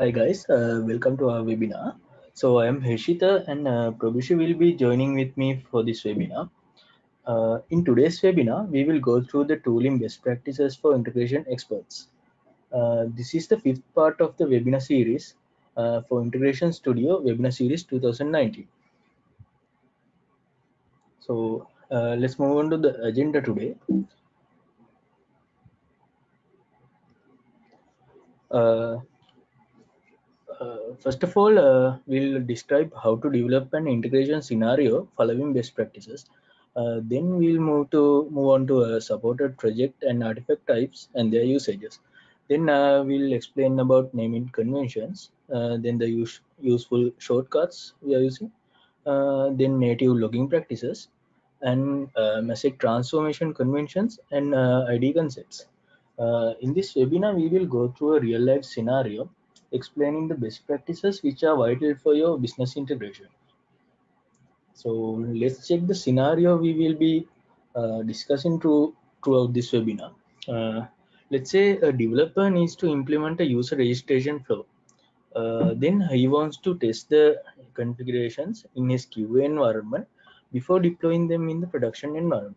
Hi guys, uh, welcome to our webinar. So I am Heshita and uh, Prabhushi will be joining with me for this webinar. Uh, in today's webinar, we will go through the tooling best practices for integration experts. Uh, this is the fifth part of the webinar series uh, for Integration Studio webinar series 2019. So uh, let's move on to the agenda today. Uh, first of all, uh, we'll describe how to develop an integration scenario following best practices. Uh, then we'll move to move on to supported project and artifact types and their usages. Then uh, we'll explain about naming conventions. Uh, then the use, useful shortcuts we are using. Uh, then native logging practices and message transformation conventions and ID concepts. in this webinar, we will go through a real life scenario explaining the best practices which are vital for your business integration. So let's check the scenario we will be uh, discussing through, throughout this webinar. Uh, let's say a developer needs to implement a user registration flow. Uh, then he wants to test the configurations in his QA environment before deploying them in the production environment.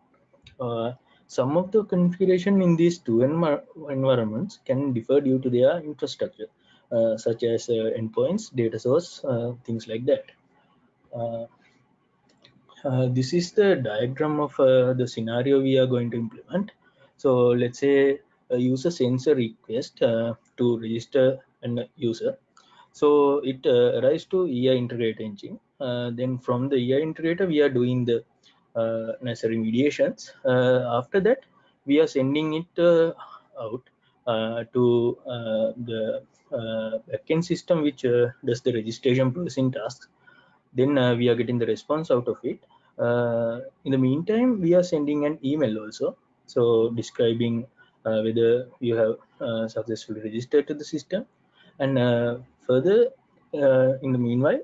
Uh, some of the configuration in these two env environments can differ due to their infrastructure. Uh, such as uh, endpoints, data source, uh, things like that. this is the diagram of the scenario we are going to implement. So let's say a user sends a request to register a user. So it arrives to EI integrator engine. then from the EI integrator, we are doing the necessary mediations. after that, we are sending it out uh, to uh, the uh, backend system which uh, does the registration processing tasks. Then uh, we are getting the response out of it. Uh, in the meantime, we are sending an email also. So describing whether you have successfully registered to the system. And further, in the meanwhile,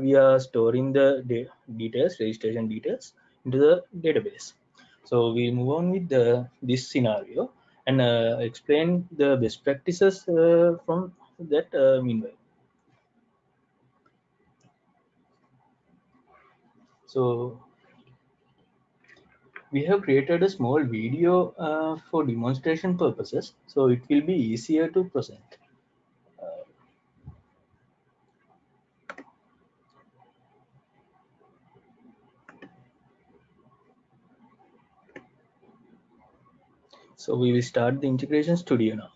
we are storing the de details, registration details into the database. So we move on with the, this scenario and uh, explain the best practices uh, from that uh, meanwhile. So we have created a small video uh, for demonstration purposes, so it will be easier to present. So we will start the integration studio now.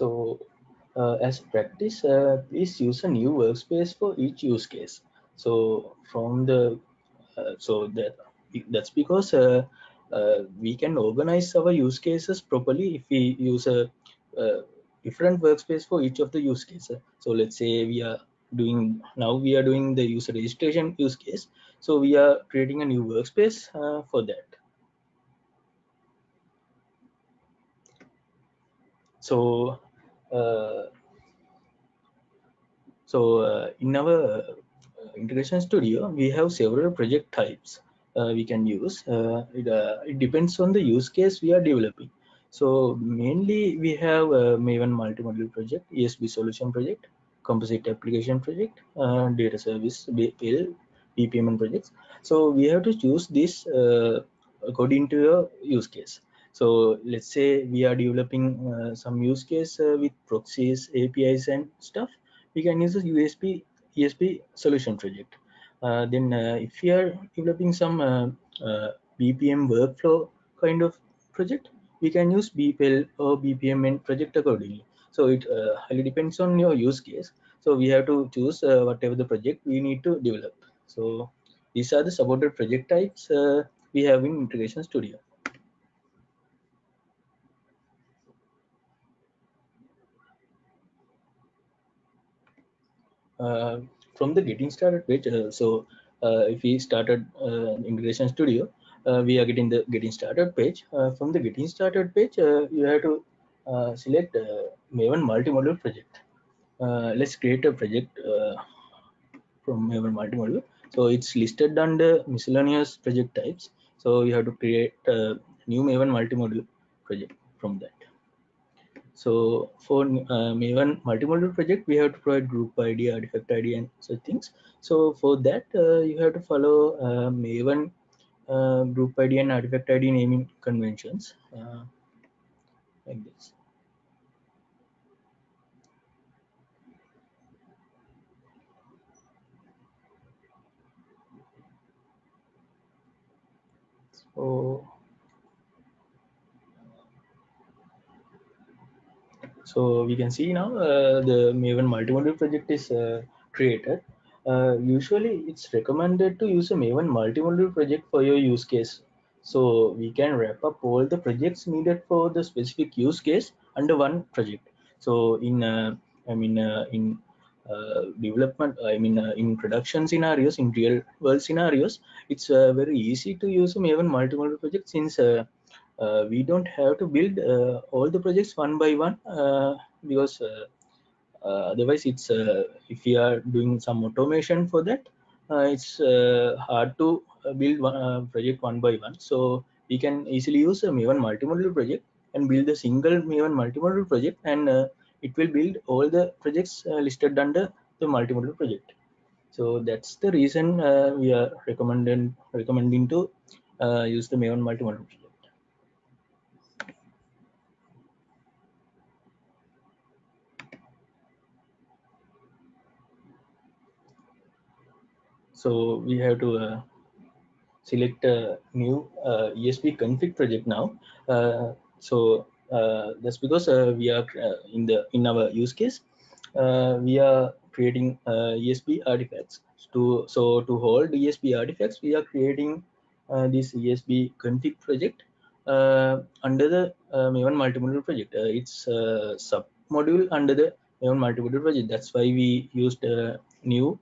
So uh, as practice, uh, please use a new workspace for each use case. So from the, uh, so that that's because uh, uh, we can organize our use cases properly if we use a, different workspace for each of the use cases. So let's say we are doing now we are doing the user registration use case. So we are creating a new workspace uh, for that. So, so uh, in our uh, integration studio, we have several project types uh, we can use. Uh, it, it, depends on the use case we are developing. So mainly we have Maven multi-module project, ESB solution project, composite application project, data service, BPEL, BPMN projects. So we have to choose this according to your use case. So let's say we are developing uh, some use case uh, with proxies, APIs and stuff. We can use a USB ESB solution project. Uh, then uh, if we are developing some uh, uh, BPM workflow kind of project, we can use BPEL or BPMN project accordingly. So it highly depends on your use case. So we have to choose whatever the project we need to develop. So these are the supported project types we have in Integration Studio. Uh, Uh, from the getting started page uh, so uh, if we started uh, integration studio uh, we are getting the getting started page. From the getting started page you have to select maven multi-module project. Let's create a project from maven multi-module so it's listed under miscellaneous project types. So you have to create a new maven multi-module project from that So for uh, Maven multi-module project, we have to provide group ID, artifact ID, and such things. So for that, uh, you have to follow uh, Maven uh, group ID and artifact ID naming conventions uh, like this. So So we can see now uh, the Maven multi-module project is uh, created. Uh, usually it's recommended to use a Maven multi-module project for your use case. So we can wrap up all the projects needed for the specific use case under one project. So in, uh, I mean, uh, in uh, development, I mean, in production scenarios, in real world scenarios, it's very easy to use a Maven multi-module project since we don't have to build uh, all the projects one by one uh, because otherwise it's if we are doing some automation for that it's hard to build one project one by one so we can easily use a Maven multi-module project and build a single Maven multi-module project and uh, it will build all the projects uh, listed under the multi-module project. So that's the reason uh, we are recommending recommending to use the Maven multi-module project. So we have to uh, select a new uh, ESB config project now. Uh, so uh, that's because uh, we are uh, in the in our use case we are creating ESB artifacts. To so to hold ESB artifacts, we are creating this ESB config project under the Maven multimodule project. it's a sub module under the Maven multimodule project. That's why we used new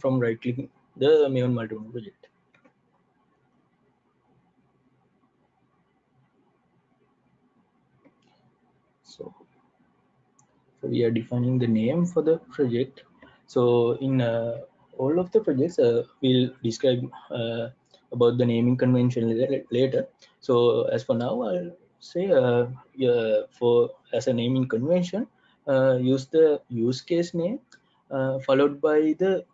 from right clicking the Maven multimodule project. So, so we are defining the name for the project. So in uh, all of the projects, uh, we'll describe uh, about the naming convention later. So as for now, I'll say uh, yeah, for as a naming convention, uh, use the use case name uh, followed by the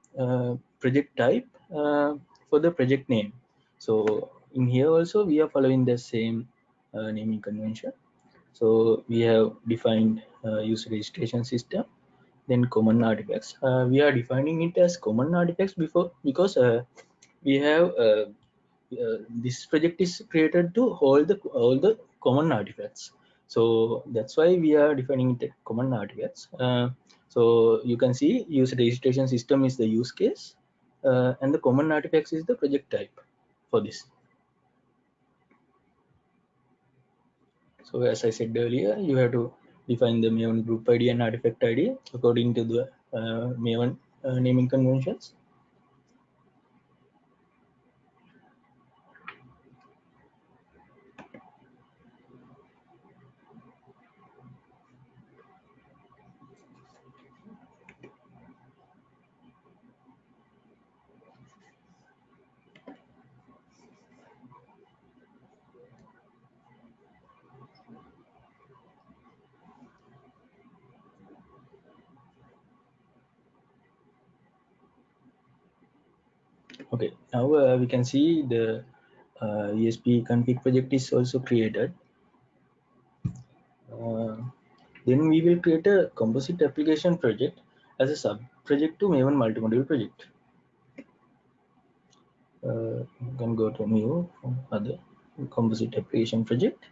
project type uh, for the project name. So in here also we are following the same uh, naming convention. So we have defined uh, user registration system, then common artifacts. Uh, we are defining it as common artifacts before because uh, we have uh, this project is created to hold the all the common artifacts. So that's why we are defining the common artifacts. so you can see user registration system is the use case uh, and the common artifacts is the project type for this. So as I said earlier, you have to define the Maven group ID and artifact ID according to the uh, Maven uh, naming conventions. Okay now uh, we can see the uh, esb config project is also created. Uh, then we will create a composite application project as a sub project to maven multi-module project. Uh, you can go to new other composite application project.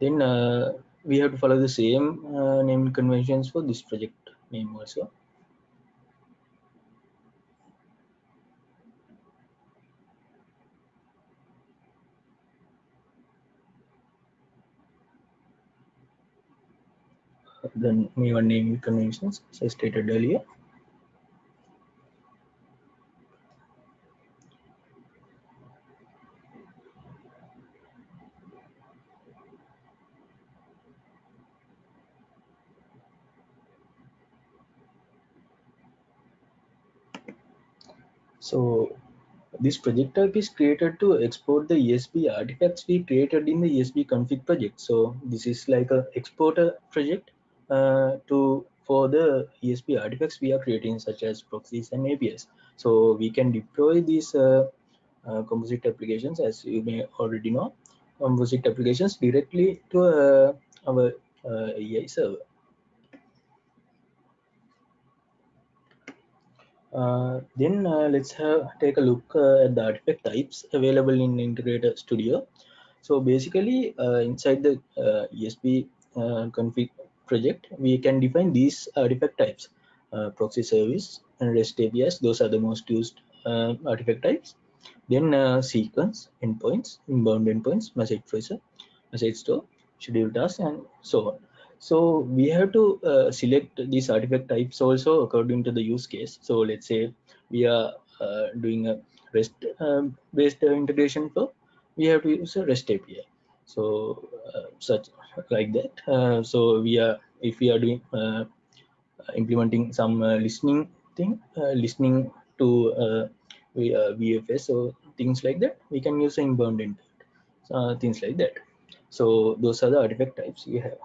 Then uh, we have to follow the same uh, name conventions for this project name also the Maven naming conventions as I stated earlier. So this project type is created to export the ESB artifacts we created in the ESB config project. So this is like a exporter project to for the ESB artifacts we are creating such as proxies and APIs. So we can deploy these uh, uh, composite applications as you may already know composite applications directly to uh, our uh, EI server. Uh, then uh, let's have, take a look uh, at the artifact types available in Integrator Studio. So basically, uh, inside the uh, uh, config project, we can define these artifact types: proxy service and REST APIs. Those are the most used artifact types. Then sequence, endpoints, inbound endpoints, message tracer, message store, schedule tasks, and so on so we have to uh, select these artifact types also according to the use case so let's say we are uh, doing a rest um, integration flow we have to use a rest api so uh, such like that. Uh, so we are if we are doing uh, implementing some uh, listening thing listening to we vfs so things like that we can use inbound input things like that. So those are the artifact types we have.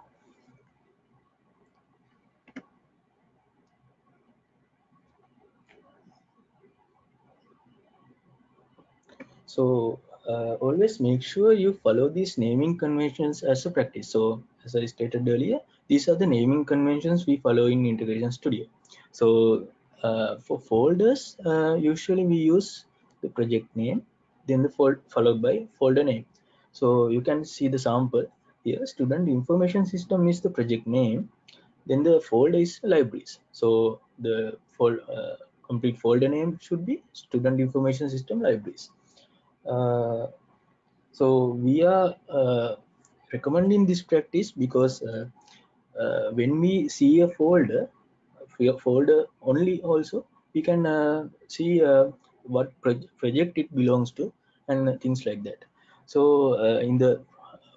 So uh, always make sure you follow these naming conventions as a practice. So as I stated earlier, these are the naming conventions we follow in Integration Studio. So uh, for folders, uh, usually we use the project name, then the fold followed by folder name. So you can see the sample here. Student information system is the project name. Then the folder is libraries. So the fold, uh, complete folder name should be student information system libraries so we are uh, recommending this practice because uh, when we see a folder folder only also we can see what project it belongs to and things like that. So in the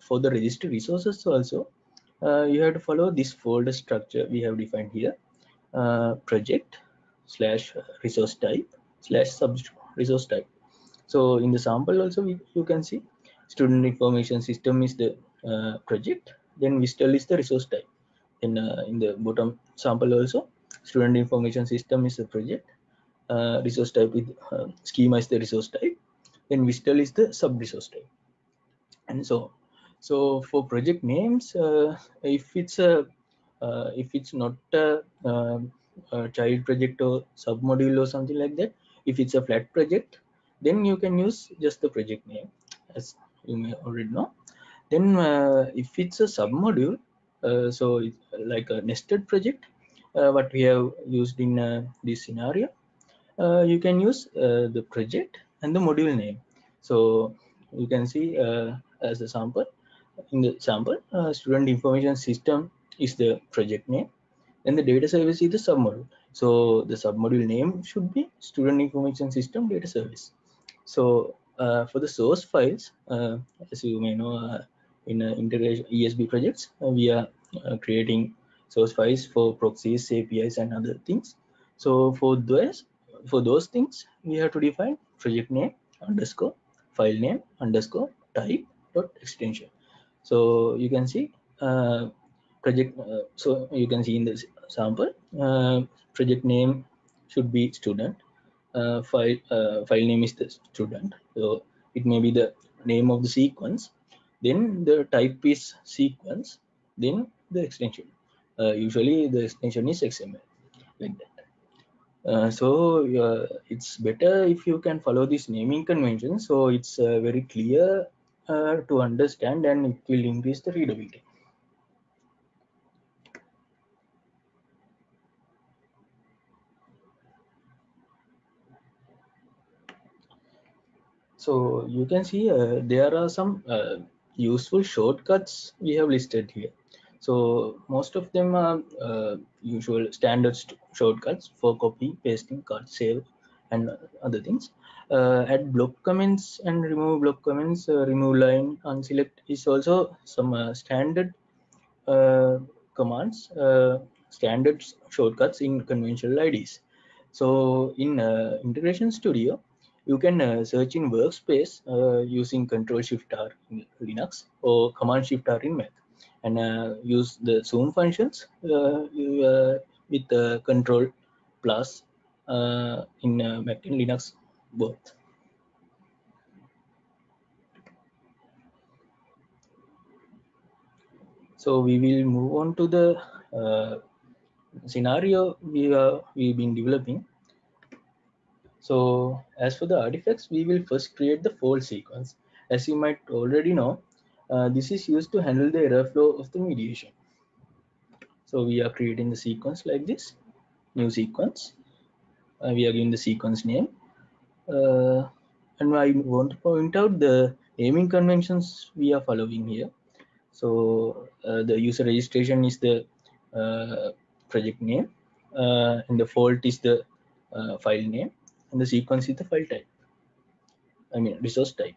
for the registry resources also uh, you have to follow this folder structure we have defined here. Uh, project slash resource type slash sub resource type so in the sample also we, you can see student information system is the uh, project, then WSDL is the resource type. Then uh, in the bottom sample also student information system is the project, uh, resource type with uh, schema is the resource type, then WSDL is the sub resource type, and so so for project names, uh, if it's a uh, if it's not a, a child project or sub module or something like that, if it's a flat project, then you can use just the project name as you may already know. Then uh, if it's a submodule uh, so like a nested project uh, what we have used in uh, this scenario uh, you can use uh, the project and the module name. So you can see as a sample in the sample student information system is the project name. And the data service is the submodule. So the submodule name should be student information system data service so uh, for the source files, uh, as you may know, uh, in integration ESB projects, we are creating source files for proxies, APIs, and other things. So for those for those things, we have to define project name underscore file name underscore type dot extension. So you can see uh, project. Uh, so you can see in this sample, uh, project name should be student file uh, file name is the student. So it may be the name of the sequence then the type is sequence then the extension. Uh, usually the extension is xml like that. Uh, so uh, it's better if you can follow this naming convention. So it's uh, very clear to understand and it will increase the readability So you can see uh, there are some uh, useful shortcuts we have listed here. So most of them are uh, usual standard shortcuts for copy, pasting, cut, save, and other things. Uh, add block comments and remove block comments, uh, remove line, unselect is also some uh, standard commands, standard shortcuts in conventional IDs. So in Integration Studio, you can uh, search in workspace uh, using control shift r in linux or command shift r in mac and uh, use the zoom functions uh, with the control plus in Mac and Linux both. So we will move on to the uh, scenario we are we've been developing. So as for the artifacts, we will first create the fault sequence. As you might already know, uh, this is used to handle the error flow of the mediation. So we are creating the sequence like this, new sequence. Uh, we are giving the sequence name. Uh, and I want to point out the naming conventions we are following here. So uh, the user registration is the uh, project name uh, and the fault is the file name and the sequence is the file type. I mean resource type.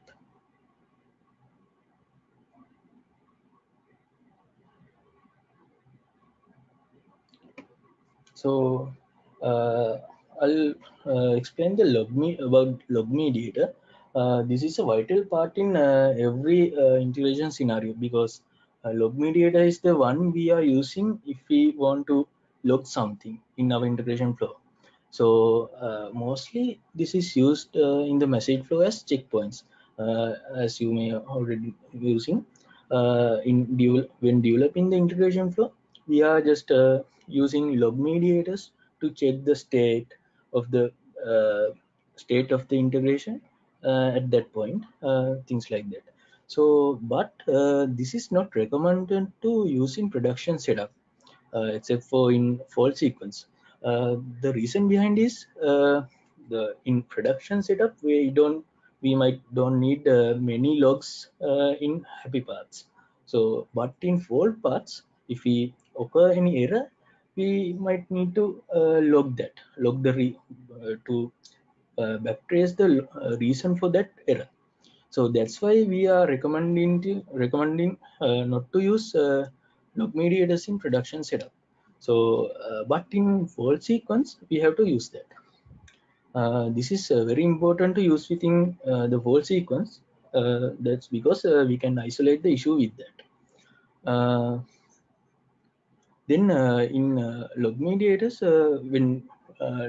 So uh, I'll uh, explain the log me about log mediator. Uh, this is a vital part in every integration scenario because log mediator is the one we are using if we want to log something in our integration flow. So uh, mostly this is used uh, in the message flow as checkpoints, uh, as you may already using. in when developing the integration flow, we are just using log mediators to check the state of the state of the integration at that point, things like that so but uh, this is not recommended to use in production setup uh, except for in fault sequence uh, the reason behind is uh, the in production setup we don't we might don't need uh, many logs uh, in happy paths so but in fault paths if we occur any error we might need to log that log the re, to backtrace the reason for that error. So that's why we are recommending to, recommending uh, not to use uh, log mediators in production setup so uh, but in fault sequence we have to use that. Uh, this is uh, very important to use within uh, the fault sequence. That's because we can isolate the issue with that. Then in log mediators when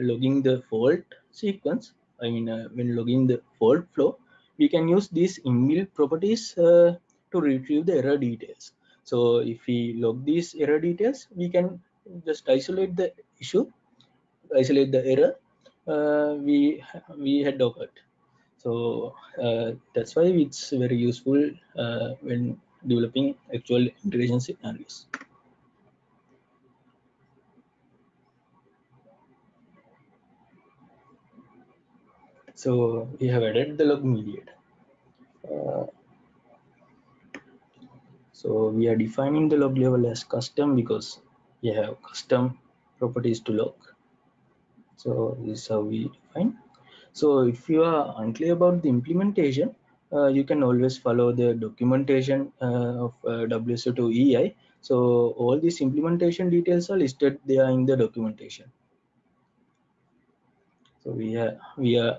logging the fault sequence i mean when logging the fault flow we can use these inbuilt properties uh, to retrieve the error details. So if we log these error details, we can just isolate the issue, isolate the error uh, we we had occurred. So uh, that's why it's very useful uh, when developing actual integration scenarios. So we have added the log mediator. Uh, so we are defining the log level as custom because we have custom properties to log. So this is how we define. So if you are unclear about the implementation, uh, you can always follow the documentation uh, of uh, WSO2 EI. So all these implementation details are listed there in the documentation. So we are we are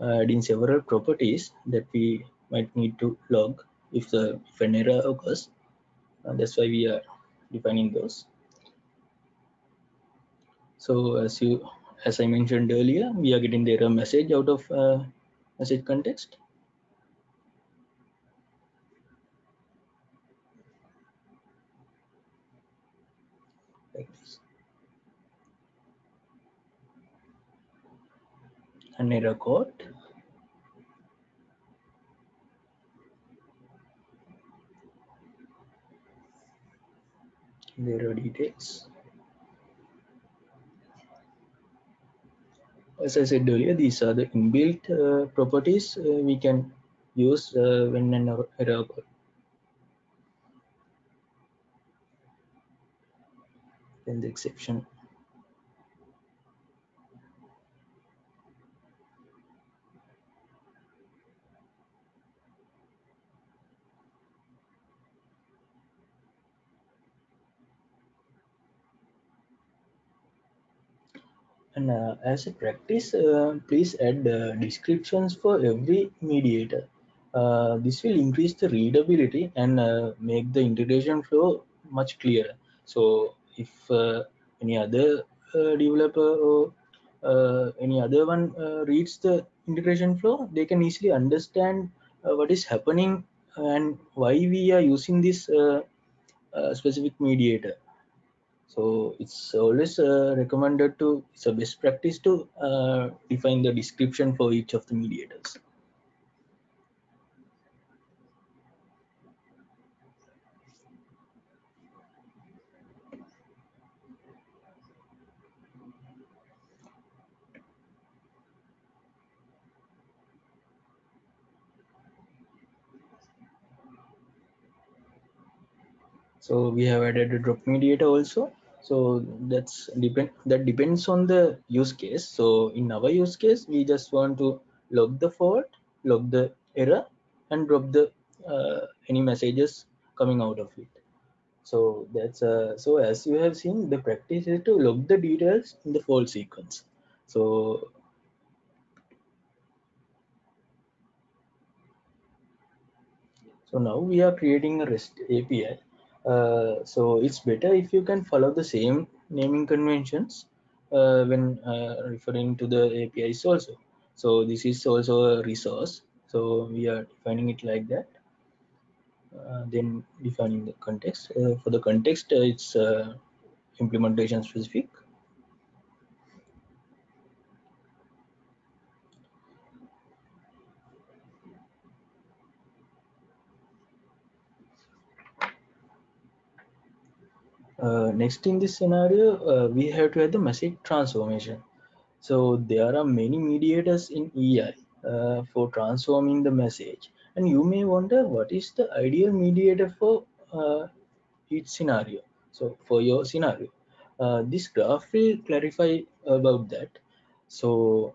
uh, adding several properties that we might need to log if the if an error occurs and that's why we are defining those so as you as i mentioned earlier we are getting the error message out of uh, message context. An error code There are details. As I said earlier, these are the inbuilt uh, properties uh, we can use uh, when an error occurs. The exception And uh, as a practice, uh, please add descriptions for every mediator. Uh, this will increase the readability and uh, make the integration flow much clearer. So if uh, any other developer or any other one reads the integration flow, they can easily understand what is happening and why we are using this specific mediator. So it's always uh, recommended to, it's a best practice to uh, define the description for each of the mediators. So we have added a drop mediator also. So that's depend that depends on the use case. So in our use case, we just want to log the fault, log the error, and drop the uh, any messages coming out of it. So that's uh, so as you have seen, the practice is to log the details in the fault sequence. So so now we are creating a REST API uh, so it's better if you can follow the same naming conventions uh, when uh, referring to the APIs also. So this is also a resource. So we are defining it like that. Uh, then defining the context. Uh, for the context, it's implementation specific. Uh, next in this scenario, uh, we have to have the message transformation. So there are many mediators in EI uh, for transforming the message. And you may wonder what is the ideal mediator for uh, each scenario. So for your scenario, uh, this graph will clarify about that. So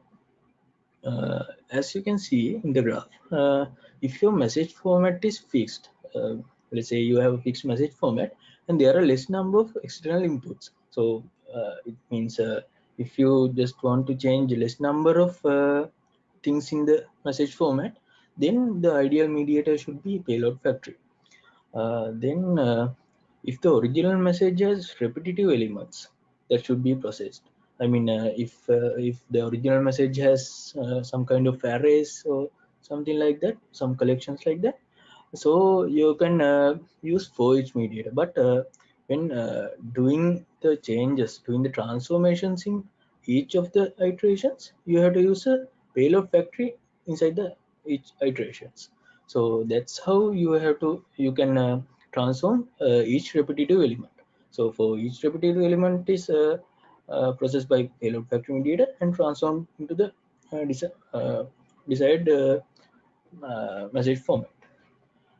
as you can see in the graph, if your message format is fixed, let's say you have a fixed message format and there are less number of external inputs. So uh, it means uh, if you just want to change less number of uh, things in the message format then the ideal mediator should be payload factory. Uh, then uh, if the original message has repetitive elements that should be processed. I mean uh, if if the original message has some kind of arrays or something like that some collections like that so you can uh, use for each mediator but uh, when uh, doing the changes doing the transformations in each of the iterations you have to use a payload factory inside the each iterations. So that's how you have to you can uh, transform uh, each repetitive element. So for each repetitive element is uh, processed by payload factory mediator and transformed into the desired message format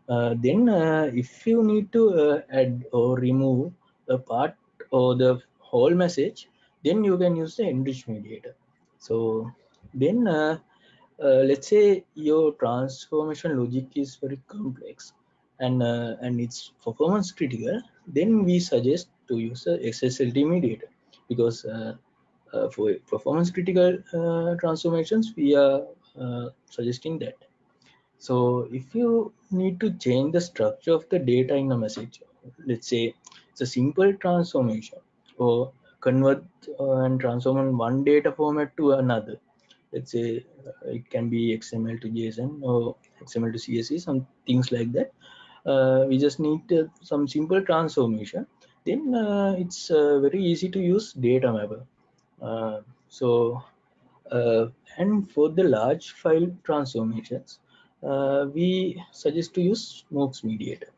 then uh, if you need to uh, add or remove a part or the whole message then you can use the enrich mediator. So then uh, uh, let's say your transformation logic is very complex and uh, and it's performance critical then we suggest to use a XSLT mediator because for performance critical transformations we are suggesting that so if you need to change the structure of the data in a message, let's say it's a simple transformation or convert uh, and transform one data format to another. Let's say uh, it can be XML to JSON or XML to CSV, some things like that. Uh, we just need uh, some simple transformation. Then it's very easy to use data mapper. so and for the large file transformations, Uh, we suggest to use Smooks mediator.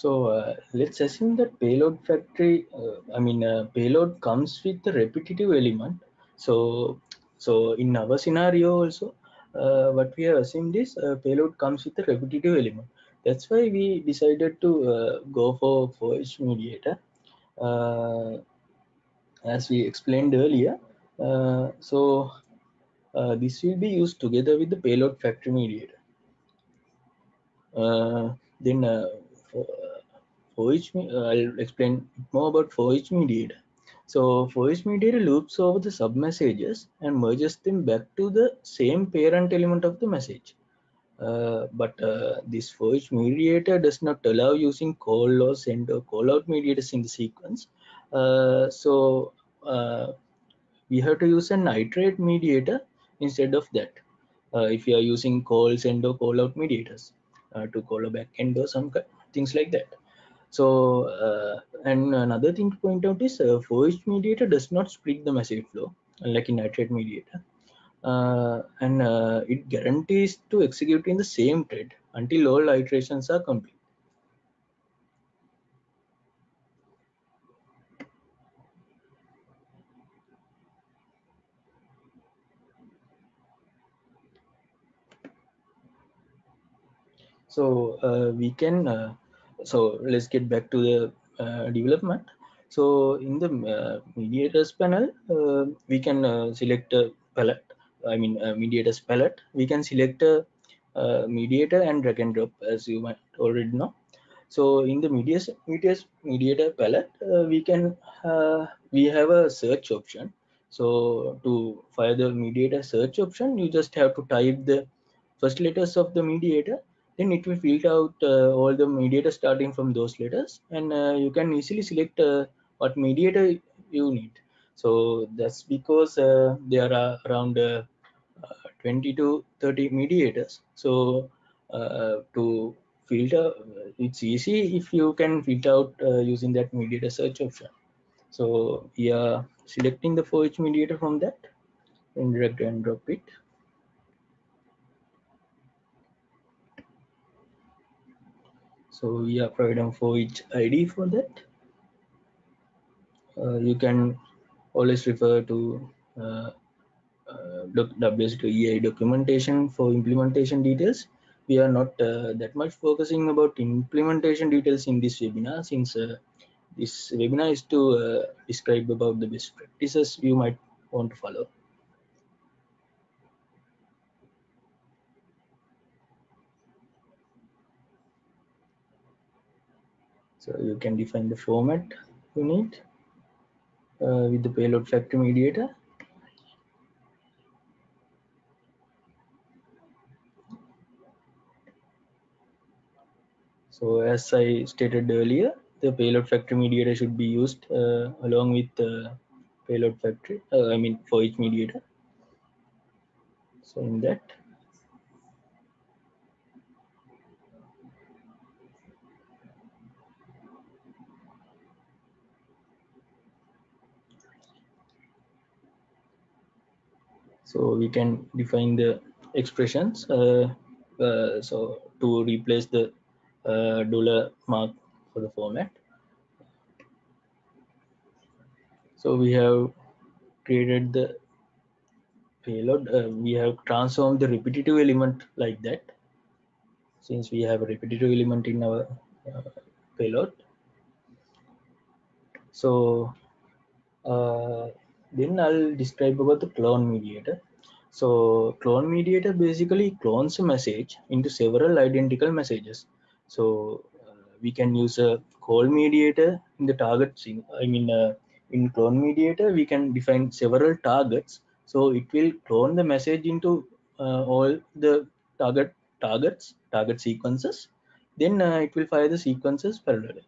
So uh, let's assume that payload factory, uh, I mean, uh, payload comes with the repetitive element. So, so in our scenario also, uh, what we have assumed is uh, payload comes with a repetitive element. that's why we decided to uh, go for forage mediator uh, as we explained earlier so this will be used together with the payload factory mediator then uh, for, each I'll explain more about for each mediator so for each mediator loops over the sub messages and merges them back to the same parent element of the message uh, but uh, this for each mediator does not allow using call or send or call out mediators in the sequence. Uh, so uh, we have to use an iterate mediator instead of that. Uh, if you are using call, send or call out mediators to call a backend or some things like that. So, and another thing to point out is for each mediator does not split the message flow, like in iterate mediator uh, and uh, it guarantees to execute in the same thread until all iterations are complete. So uh, we can, uh, so let's get back to the uh, development. So in the uh, mediators panel, we can select a palette I mean uh, mediators palette, we can select a, mediator and drag and drop as you might already know. So in the mediator, mediator, mediator palette, uh, we can uh, we have a search option. So to fire the mediator search option, you just have to type the first letters of the mediator. Then it will filter out uh, all the mediators starting from those letters, and uh, you can easily select uh, what mediator you need. So that's because there are around 20 to 30 mediators. So uh, to filter, it's easy if you can filter out uh, using that mediator search option. So we are selecting the for each mediator from that and drag and drop it. So we are providing for each ID for that. Uh, you can always refer to uh, uh, WSO2EI documentation for implementation details. We are not uh, that much focusing about implementation details in this webinar since uh, this webinar is to describe about the best practices you might want to follow. So you can define the format you need uh, with the payload factory mediator So as I stated earlier, the payload factory mediator should be used uh, along with the payload factory, uh, I mean for each mediator. So in that, so we can define the expressions uh, uh, so to replace the uh, dollar mark for the format. So we have created the payload. Uh, we have transformed the repetitive element like that. Since we have a repetitive element in our uh, payload. So uh, then I'll describe about the clone mediator. So clone mediator basically clones a message into several identical messages. So uh, we can use a call mediator in the target. I mean, uh, in clone mediator, we can define several targets. So it will clone the message into uh, all the target targets, target sequences. Then uh, it will fire the sequences parallelly.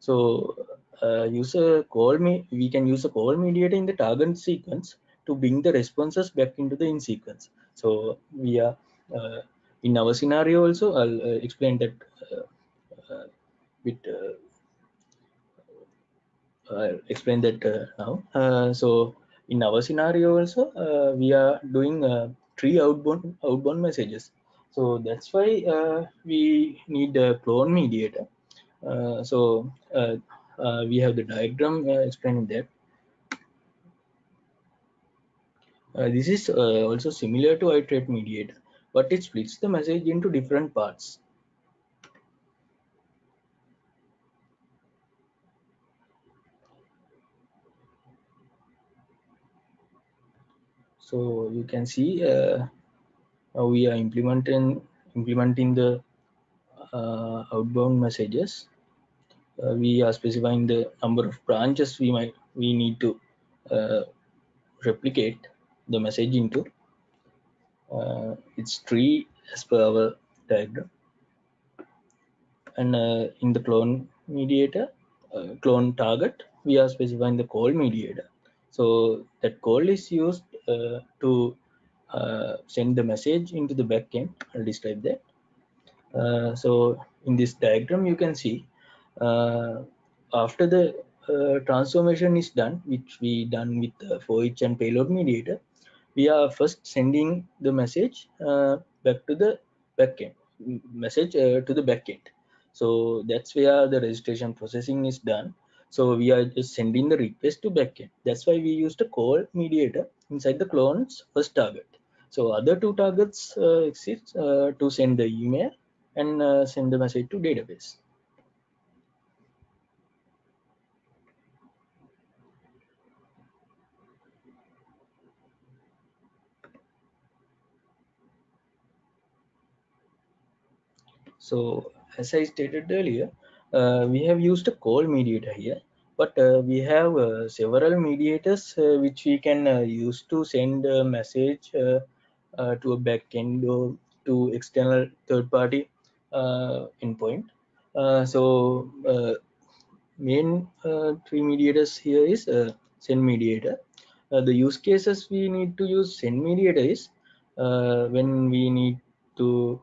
So uh, use a call me. We can use a call mediator in the target sequence to bring the responses back into the in sequence. So we are uh, in our scenario also. I'll uh, explain that bit I'll explain that uh, now. Uh, so in our scenario also, uh, we are doing three outbound outbound messages. So that's why we need a clone mediator. so uh, we have the diagram uh, explaining that. Uh, this is also similar to iterate mediator, but it splits the message into different parts. so you can see uh, how we are implementing implementing the uh, outbound messages uh, we are specifying the number of branches we might we need to uh, replicate the message into. Uh, it's tree as per our diagram. And uh, in the clone mediator uh, clone target we are specifying the call mediator. So that call is used uh, to send the message into the backend. I'll describe that. So in this diagram you can see after the transformation is done which we done with the for each and payload mediator we are first sending the message back to the backend message to the backend so that's where the registration processing is done. So we are just sending the request to backend. That's why we used a call mediator inside the clone's first target. So other two targets uh, exist uh, to send the email and uh, send the message to database. So as I stated earlier, uh, we have used a call mediator here, but uh, we have uh, several mediators uh, which we can uh, use to send a message uh, to a backend or to external third-party endpoint. so main three mediators here is send mediator. the use cases we need to use send mediator is when we need to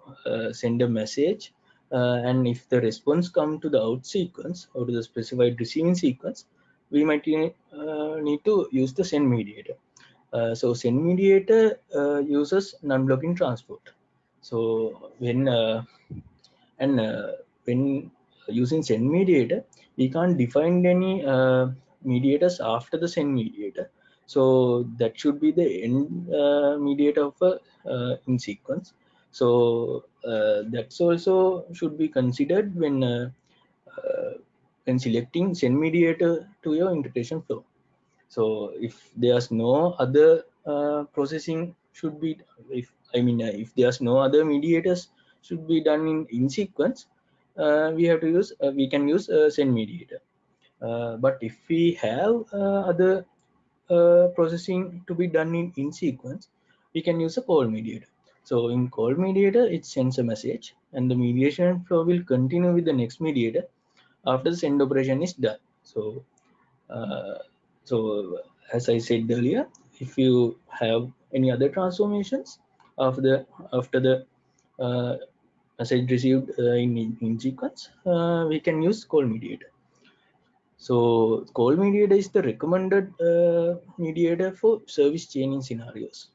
send a message uh, and if the response come to the out sequence or to the specified receiving sequence we might uh, need to use the send mediator. Uh, so send mediator uh, uses non-blocking transport. So when uh, and uh, when using send mediator we can't define any mediators after the send mediator. So that should be the end mediator of a in sequence so uh, that's also should be considered when uh, uh, when selecting send mediator to your integration flow. So if there's no other processing should be if I mean if there's no other mediators should be done in in sequence uh, we have to use uh, we can use uh, send mediator uh, but if we have other processing to be done in in sequence we can use a call mediator so in call mediator, it sends a message and the mediation flow will continue with the next mediator after the send operation is done. So, uh, so as I said earlier, if you have any other transformations after the after the uh, message received uh, in, in sequence, uh, we can use call mediator. So call mediator is the recommended uh, mediator for service chaining scenarios.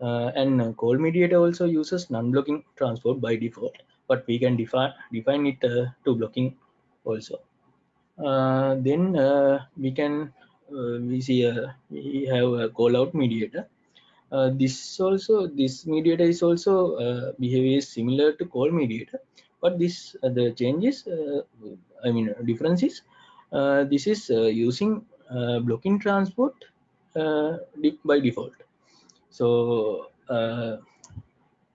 Uh, and call mediator also uses non-blocking transport by default, but we can define define it uh, to blocking also. Uh, then we can we see we have a call out mediator. Uh, this also this mediator is also uh, behavior is similar to call mediator but this uh, the changes i mean differences is this is using blocking transport by default so uh,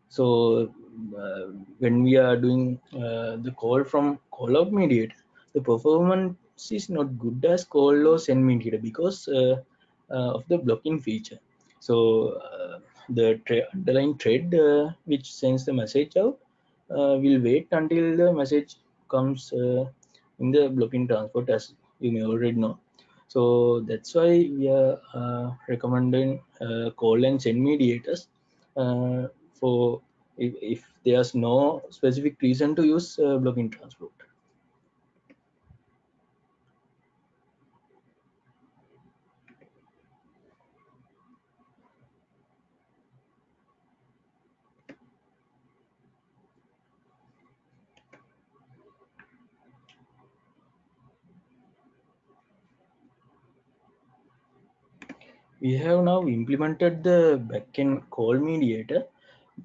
so uh, when we are doing uh, the call from call out mediator the performance is not good as call or send mediator because of the blocking feature. So the underlying thread uh, which sends the message out uh, will wait until the message comes uh, in the blocking transport as you may already know so that's why we are uh, recommending uh, call and send mediators uh, for if, if, there's no specific reason to use uh, blocking transport. We have now implemented the backend call mediator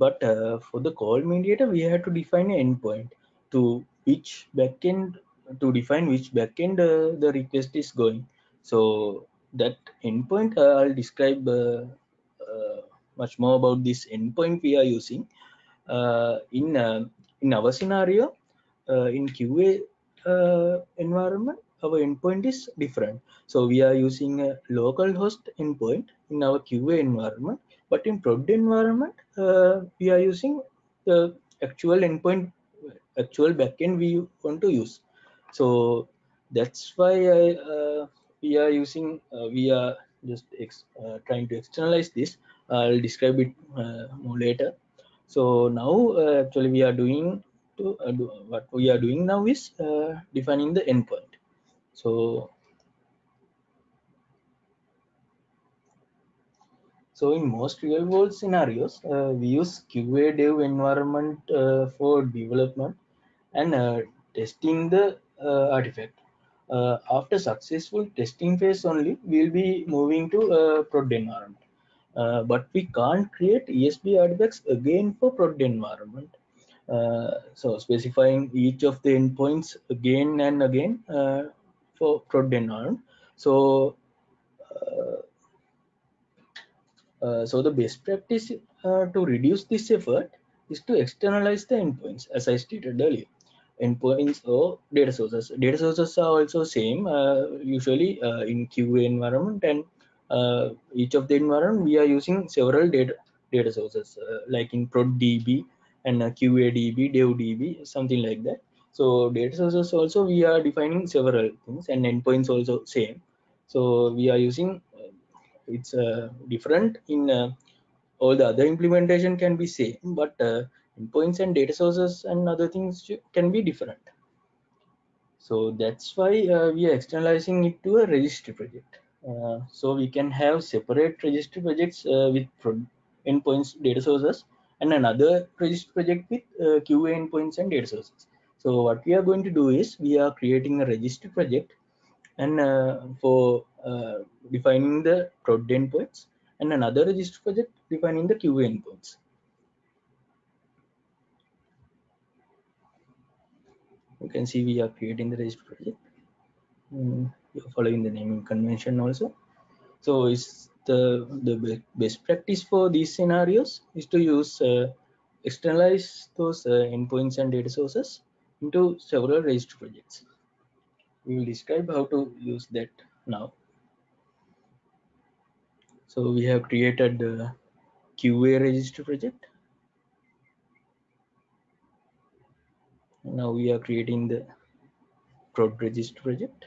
but uh, for the call mediator we have to define an endpoint to which backend to define which backend uh, the request is going so that endpoint uh, i'll describe uh, uh, much more about this endpoint we are using. Uh, in in our scenario, in QA environment, our endpoint is different. So we are using a local host endpoint in our QA environment, but in prod environment, uh, we are using the actual endpoint, actual backend we want to use. So that's why I, uh, we are using, uh, we are just uh, trying to externalize this. I'll describe it uh, more later. So now uh, actually we are doing to do, what we are doing now is defining the endpoint. So So in most real world scenarios, uh, we use QA dev environment uh, for development and uh, testing the artifact. after successful testing phase only, we'll be moving to a prod environment. Uh, but we can't create ESB artifacts again for prod environment. Uh, so specifying each of the endpoints again and again uh, for environment. So uh, so the best practice uh, to reduce this effort is to externalize the endpoints, as I stated earlier. Endpoints or data sources. Data sources are also same, uh, usually uh, in QA environment, and uh, each of the environment we are using several data data sources, like in ProdDB and QADB, DevDB, something like that. So data sources also we are defining several things, and endpoints also same. So we are using it's uh, different in uh, all the other implementation can be same but uh, endpoints and data sources and other things can be different. So that's why uh, we are externalizing it to a registry project. Uh, so we can have separate registry projects uh, with endpoints data sources and another registry project with qa endpoints and data sources so what we are going to do is we are creating a registry project and uh, for uh, defining the prod endpoints and another registry project defining the QA endpoints. You can see we are creating the registry project. Mm, you're following the naming convention also. So it's the, the best practice for these scenarios is to use uh, externalize those uh, endpoints and data sources into several registry projects we will describe how to use that now. So we have created the QA registry project. Now we are creating the prod registry project.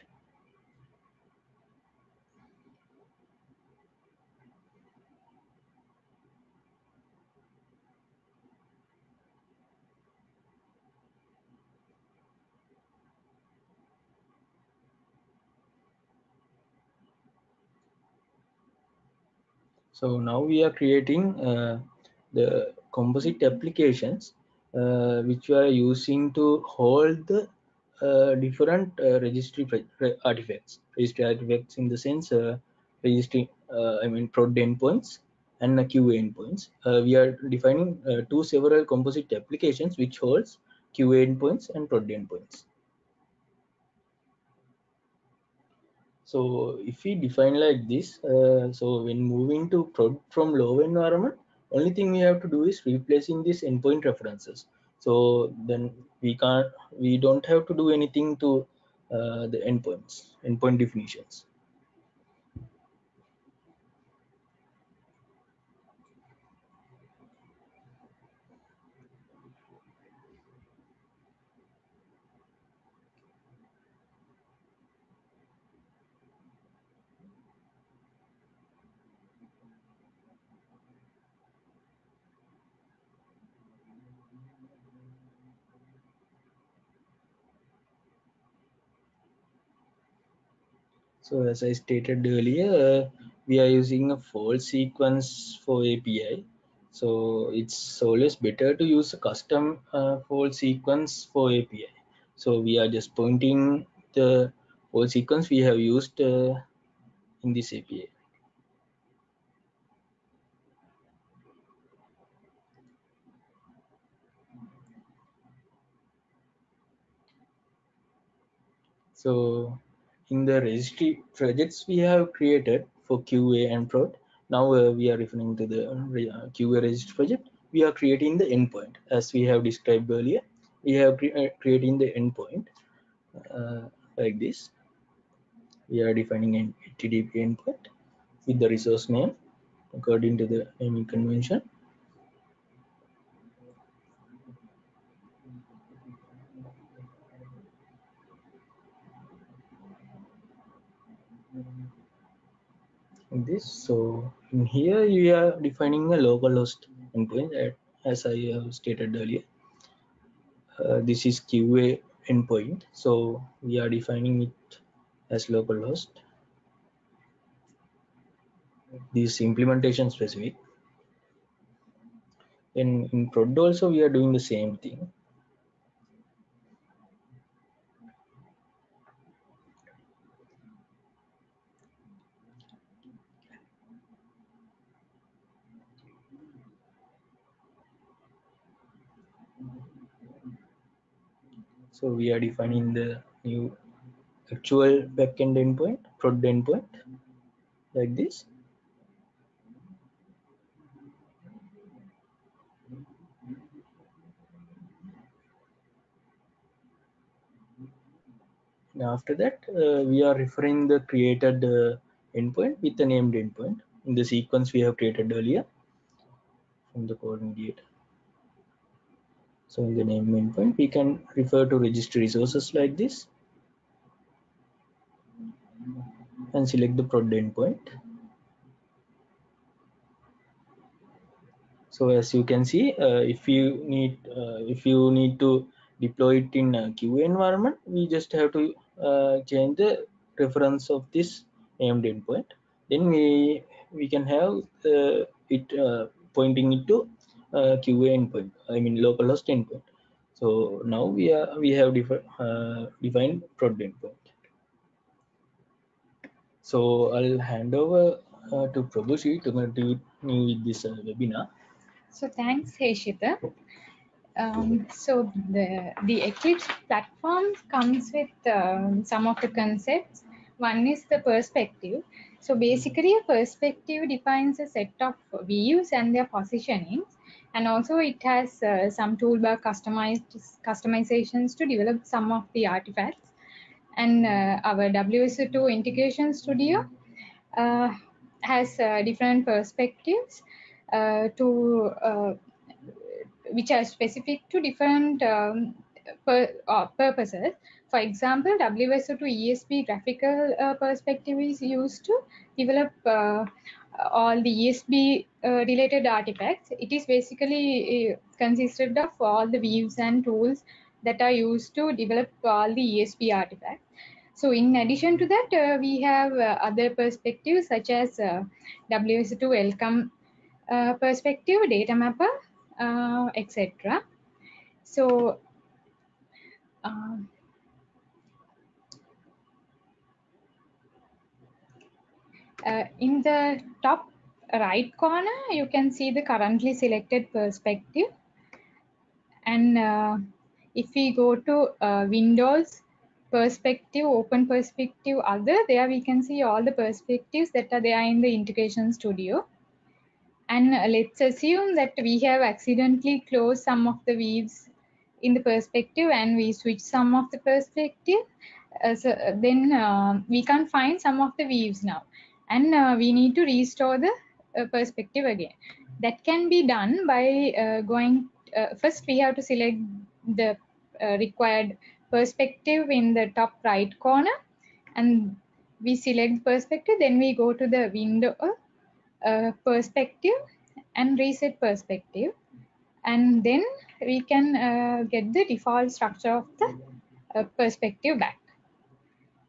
So now we are creating uh, the composite applications uh, which we are using to hold the uh, different uh, registry artifacts. Registry artifacts in the sense uh, registry, uh, I mean prod endpoints and QA endpoints. we are defining two several composite applications which holds QA endpoints and prod endpoints. So if we define like this, uh, so when moving to prod from low environment, only thing we have to do is replacing these endpoint references. So then we can't, we don't have to do anything to uh, the endpoints, endpoint definitions. So as I stated earlier, we are using a fault sequence for API. So it's always better to use a custom uh, sequence for API. So we are just pointing the fault sequence we have used uh, in this API. So in the registry projects we have created for QA and prod, now uh, we are referring to the uh, QA registry project. We are creating the endpoint as we have described earlier. We have cre uh, creating the endpoint uh, like this. We are defining an HTTP endpoint with the resource name according to the naming convention. This. So in here you are defining a local localhost endpoint as i have stated earlier uh, this is qa endpoint. So we are defining it as localhost this implementation specific. In in prod also we are doing the same thing So we are defining the new actual backend endpoint, prod endpoint, like this. And after that, uh, we are referring the created uh, endpoint with the named endpoint in the sequence we have created earlier from the call mediator. So in the name endpoint, we can refer to registry resources like this and select the prod endpoint. So as you can see, uh, if you need uh, if you need to deploy it in a QA environment, we just have to uh, change the reference of this named endpoint. Then we we can have uh, it uh, pointing it to uh, QA endpoint, I mean localhost endpoint. So now we are we have defi uh, defined prod endpoint. So I'll hand over uh, to Prabhushi to continue with this uh, webinar. So thanks, Heshita. Um, so the the Eclipse platform comes with um, some of the concepts. One is the perspective. So basically, a perspective defines a set of views and their positionings and also it has uh, some toolbar customized customizations to develop some of the artifacts. And uh, our WSO2 integration studio uh, has uh, different perspectives uh, to uh, which are specific to different um, pur purposes. For example WSO2 ESB graphical perspective is used to develop all the ESB uh, related artifacts. It is basically uh, consisted of all the views and tools that are used to develop all the ESB artifacts. So in addition to that, uh, we have uh, other perspectives such as uh, WSO2 welcome uh, perspective, data mapper, etc. So Uh, in the top right corner, you can see the currently selected perspective. And uh, if we go to uh, Windows perspective, open perspective, other, there we can see all the perspectives that are there in the integration studio. And uh, let's assume that we have accidentally closed some of the views in the perspective and we switch some of the perspective. Uh, so then uh, we can find some of the views now and uh, we need to restore the uh, perspective again. That can be done by uh, going uh, first we have to select the uh, required perspective in the top right corner. And we select perspective then we go to the window uh, perspective and reset perspective. And then we can get the default structure of the perspective back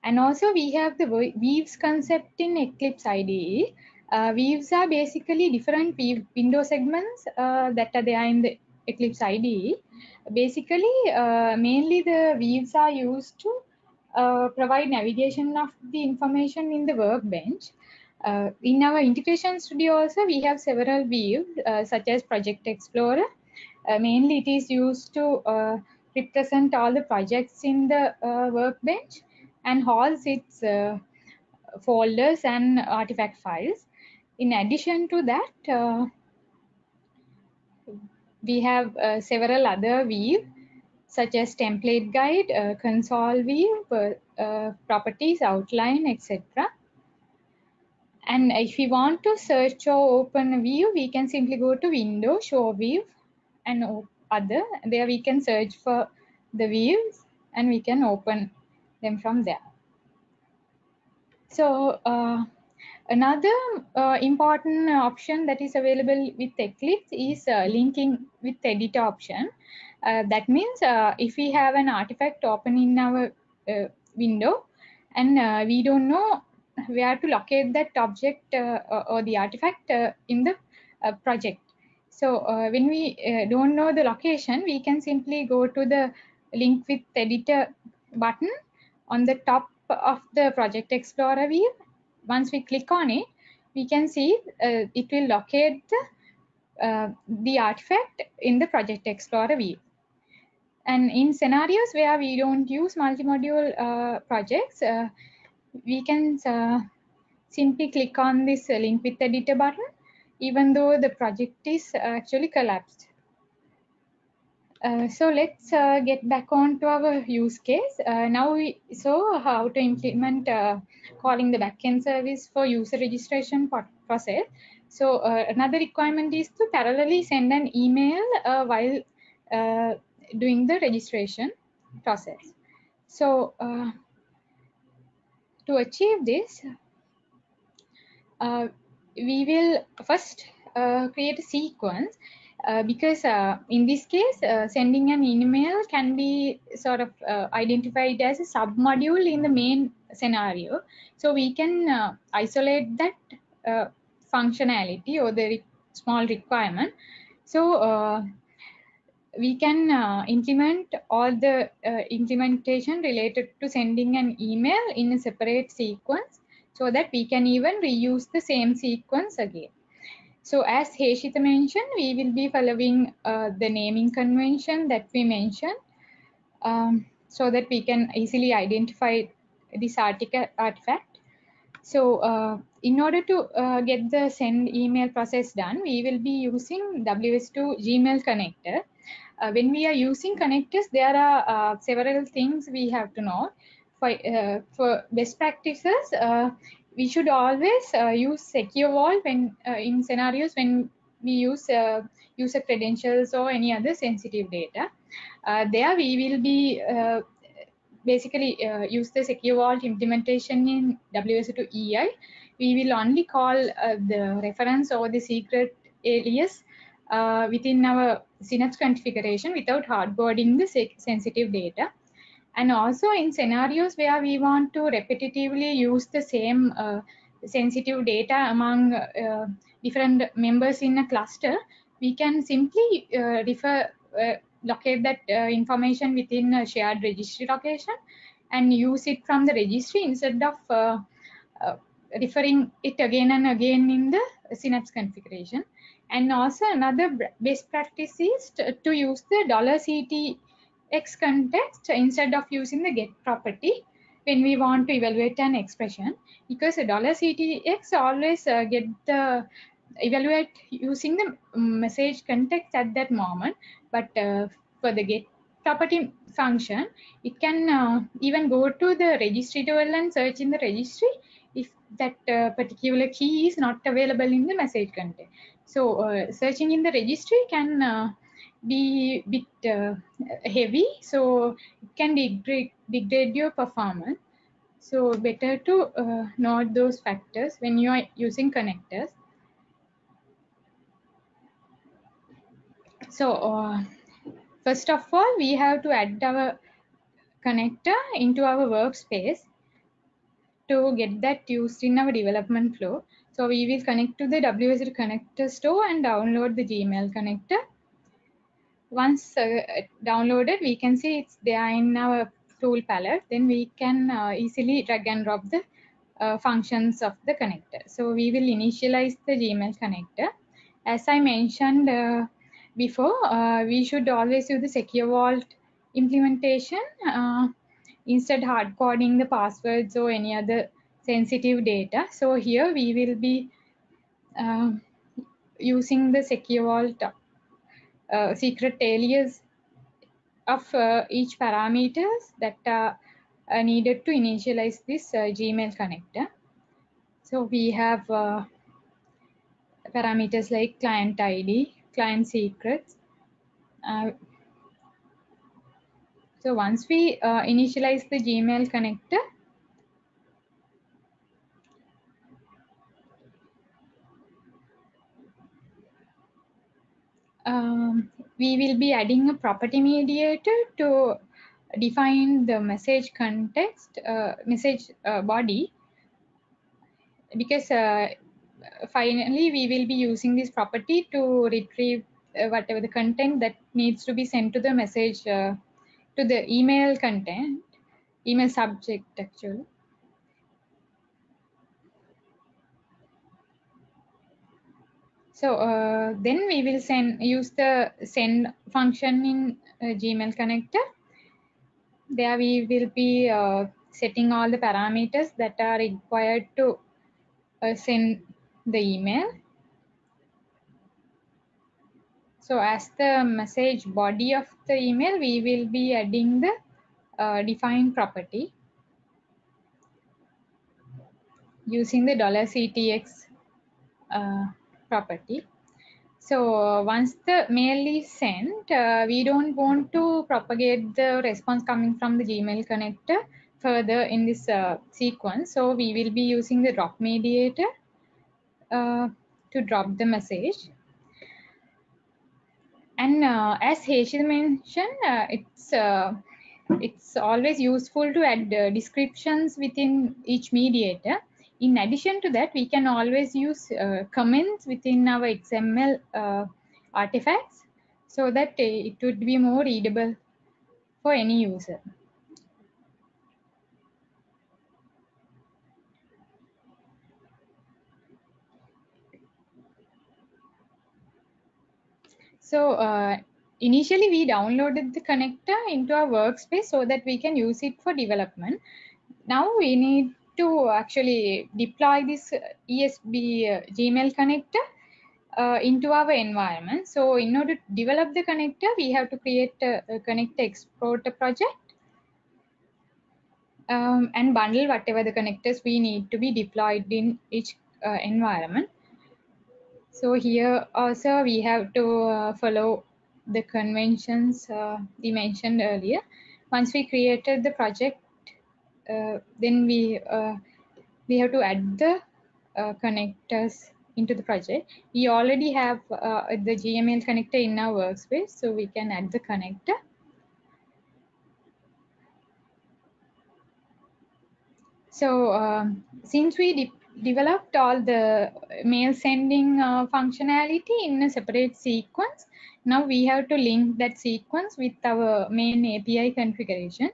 and also we have the views concept in Eclipse IDE. Uh, views are basically different window segments uh, that are there in the Eclipse IDE. Basically, uh, mainly the views are used to uh, provide navigation of the information in the workbench. Uh, in our integration studio also, we have several views uh, such as Project Explorer. mainly it is used to represent all the projects in the workbench and holds its uh, folders and artifact files. in addition to that, uh, we have uh, several other views such as template guide, uh, console view, uh, properties, outline, etc. And if we want to search or open a view, we can simply go to window, show view and other. There we can search for the views and we can open them from there. So uh, another uh, important option that is available with Eclipse is uh, linking with editor option. Uh, that means uh, if we have an artifact open in our uh, window and we don't know where to locate that object or the artifact in the project. So when we don't know the location, we can simply go to the link with editor button on the top of the project explorer view. Once we click on it we can see uh, it will locate the, uh, the artifact in the project explorer view. And in scenarios where we don't use multi-module uh, projects uh, we can uh, simply click on this link with editor button even though the project is actually collapsed uh, so let's uh, get back on to our use case. Uh, now we saw how to implement uh, calling the backend service for user registration process. So uh, another requirement is to parallelly send an email while doing the registration process. So to achieve this, we will first create a sequence uh, because uh, in this case, uh, sending an email can be sort of uh, identified as a submodule in the main scenario. So we can uh, isolate that functionality or the re small requirement. So we can implement all the implementation related to sending an email in a separate sequence so that we can even reuse the same sequence again. So as Heshita mentioned, we will be following uh, the naming convention that we mentioned um, so that we can easily identify this artifact. So uh, in order to uh, get the send email process done, we will be using WSO2 Gmail connector. Uh, when we are using connectors, there are uh, several things we have to know. For, uh, for best practices, we should always uh, use secure vault when uh, in scenarios when we use uh, user credentials or any other sensitive data. Uh, there we will be uh, basically uh, use the secure vault implementation in WSO2 EI. We will only call the reference or the secret alias within our Synapse configuration without hardcoding the sensitive data and also in scenarios where we want to repetitively use the same uh, sensitive data among uh, different members in a cluster, we can simply uh, refer, uh, locate that uh, information within a shared registry location and use it from the registry instead of uh, referring it again and again in the Synapse configuration. And also another best practice is to, to use the dollar $CT x context instead of using the get property when we want to evaluate an expression because dollar ctx always uh, get the evaluate using the message context at that moment but uh, for the get property function it can uh, even go to the registry table and search in the registry if that uh, particular key is not available in the message content so uh, searching in the registry can be bit uh, heavy. So it can degrade, degrade your performance. So better to uh, note those factors when you are using connectors. So uh, first of all we have to add our connector into our workspace to get that used in our development flow. So we will connect to the WSO connector store and download the Gmail connector once uh, downloaded, we can see it's there in our tool palette. Then we can uh, easily drag and drop the uh, functions of the connector. So we will initialize the Gmail connector. As I mentioned before, we should always use the secure vault implementation instead hard coding the passwords or any other sensitive data. So here we will be uh, using the secure vault uh, secret alias of uh, each parameters that are uh, needed to initialize this uh, Gmail connector. So we have parameters like client ID, client secrets. So once we initialize the Gmail connector, um, we will be adding a property mediator to define the message context, uh, message uh, body, because uh, finally we will be using this property to retrieve uh, whatever the content that needs to be sent to the message, uh, to the email content, email subject actually. So uh, then we will send use the send function in uh, Gmail connector. There we will be uh, setting all the parameters that are required to uh, send the email. So as the message body of the email, we will be adding the uh, define property using the dollar $CTX uh, property. So uh, once the mail is sent, uh, we don't want to propagate the response coming from the Gmail connector further in this uh, sequence. So we will be using the drop mediator uh, to drop the message. And uh, as Heshil mentioned, uh, it's it's always useful to add descriptions within each mediator in addition to that, we can always use uh, comments within our XML uh, artifacts so that it would be more readable for any user. So uh, initially we downloaded the connector into our workspace so that we can use it for development. Now we need to actually deploy this ESB uh, Gmail connector uh, into our environment. So in order to develop the connector, we have to create a, a connector exporter project um, and bundle whatever the connectors we need to be deployed in each uh, environment. So here also we have to uh, follow the conventions uh, we mentioned earlier. Once we created the project, uh, then we uh, we have to add the uh, connectors into the project. We already have the Gmail connector in our workspace, so we can add the connector. So um, since we de developed all the mail sending uh, functionality in a separate sequence, now we have to link that sequence with our main API configuration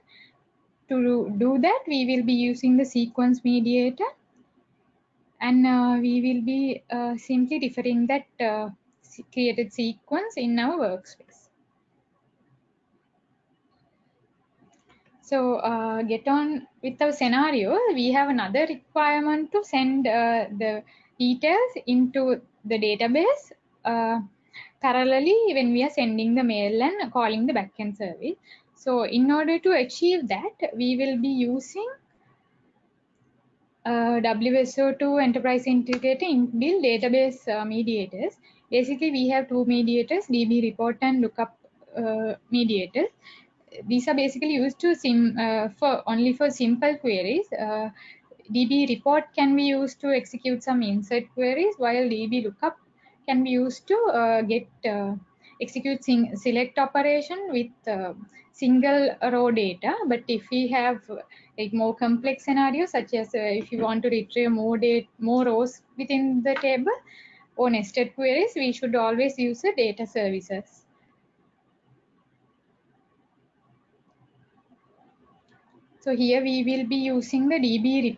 to do that, we will be using the sequence mediator and uh, we will be uh, simply referring that uh, created sequence in our workspace. So uh, get on with our scenario, we have another requirement to send uh, the details into the database uh, parallelly when we are sending the mail and calling the backend service. So in order to achieve that, we will be using uh, WSO2 Enterprise Integrator inbuilt database uh, mediators. Basically, we have two mediators, DB report and lookup uh, mediators. These are basically used to sim uh, for only for simple queries. Uh, DB report can be used to execute some insert queries, while DB lookup can be used to uh, get execute select operation with single row data. But if we have like more complex scenarios, such as uh, if you want to retrieve more data, more rows within the table or nested queries, we should always use the data services. So here we will be using the DB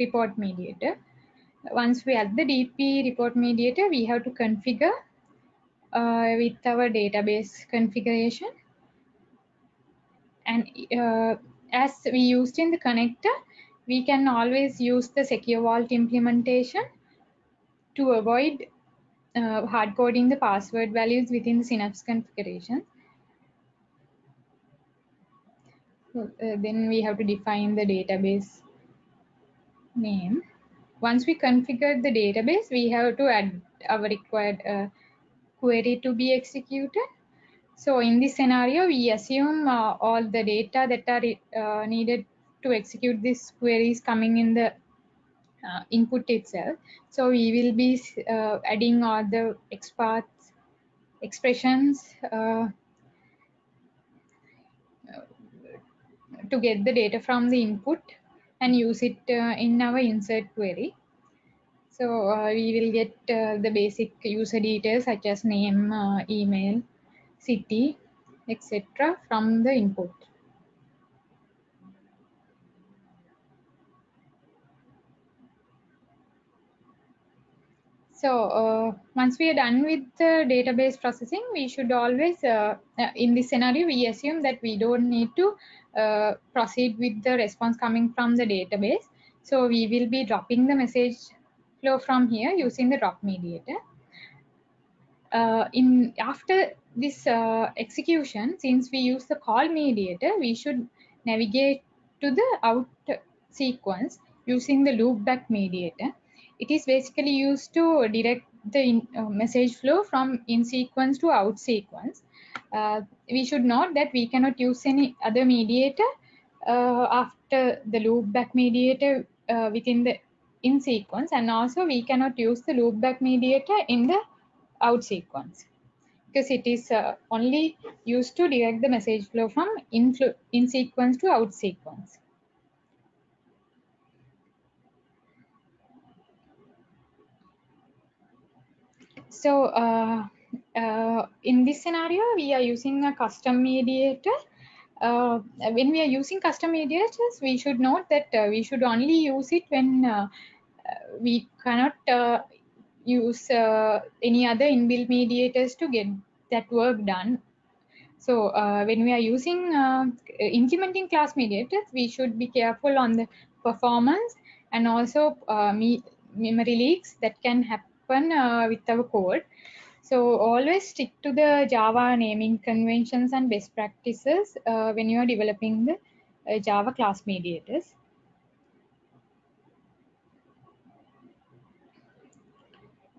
report mediator. Once we add the DB report mediator, we have to configure uh, with our database configuration. And uh, as we used in the connector, we can always use the secure vault implementation to avoid uh, hard coding the password values within the Synapse configuration. So, uh, then we have to define the database name. Once we configure the database, we have to add our required uh, query to be executed. So in this scenario, we assume uh, all the data that are uh, needed to execute this query is coming in the uh, input itself. So we will be uh, adding all the XPath expressions uh, to get the data from the input and use it uh, in our insert query. So we will get the basic user details such as name, email, city, etc. from the input. So uh, once we are done with the database processing, we should always, uh, in this scenario, we assume that we don't need to uh, proceed with the response coming from the database. So we will be dropping the message flow from here using the drop mediator. Uh, in after this uh, execution, since we use the call mediator, we should navigate to the out sequence using the loopback mediator it is basically used to direct the in, uh, message flow from in sequence to out sequence. Uh, we should note that we cannot use any other mediator uh, after the loopback mediator uh, within the in sequence and also we cannot use the loopback mediator in the out sequence because it is uh, only used to direct the message flow from in, in sequence to out sequence. So uh, uh, in this scenario, we are using a custom mediator. Uh, when we are using custom mediators, we should note that uh, we should only use it when uh, we cannot uh, use any other inbuilt mediators to get that work done. So when we are using implementing class mediators, we should be careful on the performance and also me memory leaks that can happen uh, with our code. So always stick to the Java naming conventions and best practices uh, when you are developing the uh, Java class mediators.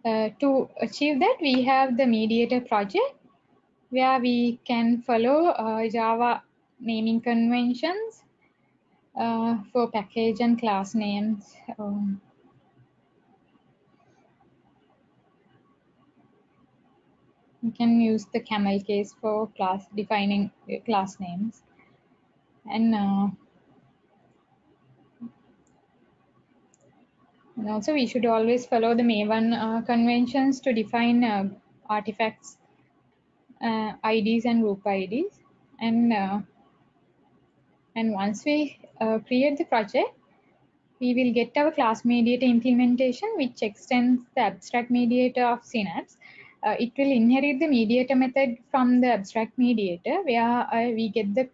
Uh, to achieve that, we have the mediator project where we can follow uh, Java naming conventions uh, for package and class names. Um, you can use the camel case for class defining uh, class names and and also we should always follow the Maven uh, conventions to define uh, artifacts uh, IDs and group IDs and uh, and once we create the project we will get our class mediator implementation which extends the abstract mediator of Synapse. Uh, it will inherit the mediator method from the abstract mediator where uh, we get the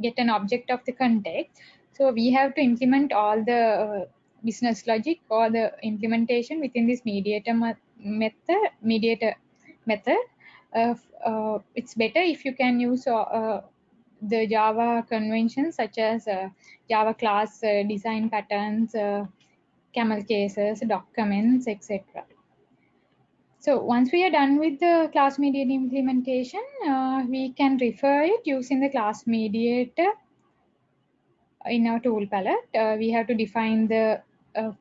get an object of the context. So we have to implement all the uh, business logic or the implementation within this mediator method mediator method uh, it's better if you can use uh, the java conventions such as uh, java class design patterns camel cases documents etc so once we are done with the class mediator implementation, uh, we can refer it using the class mediator in our tool palette. Uh, we have to define the uh,